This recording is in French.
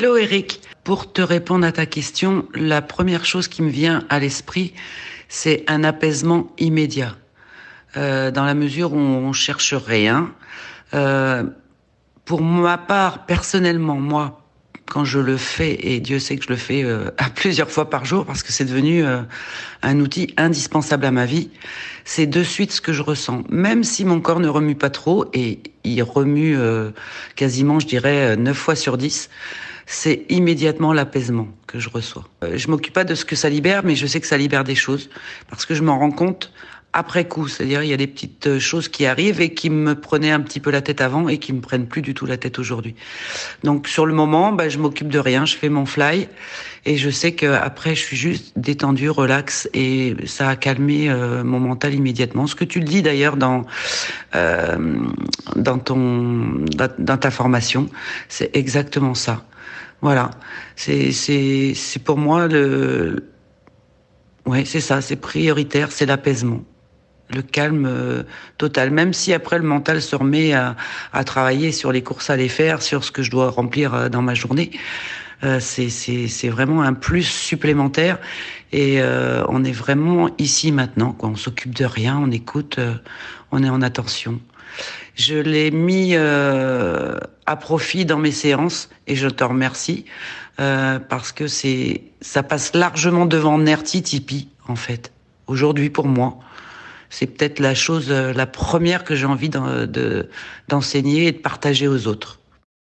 Hello Eric, pour te répondre à ta question, la première chose qui me vient à l'esprit, c'est un apaisement immédiat. Euh, dans la mesure où on cherche rien. Euh, pour ma part, personnellement, moi, quand je le fais, et Dieu sait que je le fais euh, à plusieurs fois par jour parce que c'est devenu euh, un outil indispensable à ma vie, c'est de suite ce que je ressens. Même si mon corps ne remue pas trop, et il remue euh, quasiment, je dirais, 9 fois sur 10, c'est immédiatement l'apaisement que je reçois. je m'occupe pas de ce que ça libère, mais je sais que ça libère des choses parce que je m'en rends compte après coup. C'est-à-dire, il y a des petites euh, choses qui arrivent et qui me prenaient un petit peu la tête avant et qui me prennent plus du tout la tête aujourd'hui. Donc, sur le moment, bah, je m'occupe de rien, je fais mon fly et je sais que après, je suis juste détendu, relax et ça a calmé euh, mon mental immédiatement. Ce que tu le dis d'ailleurs dans euh, dans ton dans ta formation, c'est exactement ça. Voilà, c'est c'est c'est pour moi le Ouais, c'est ça, c'est prioritaire, c'est l'apaisement le calme euh, total. Même si après le mental se remet à, à, travailler sur les courses à les faire, sur ce que je dois remplir euh, dans ma journée, euh, c'est vraiment un plus supplémentaire. Et euh, on est vraiment ici maintenant. Quoi. On s'occupe de rien, on écoute, on est en attention. Je l'ai mis à profit dans mes séances et je te remercie parce que c'est ça passe largement devant Nerti Tipeee en fait aujourd'hui pour moi c'est peut-être la chose, euh, la première que j'ai envie d'enseigner et de partager aux autres.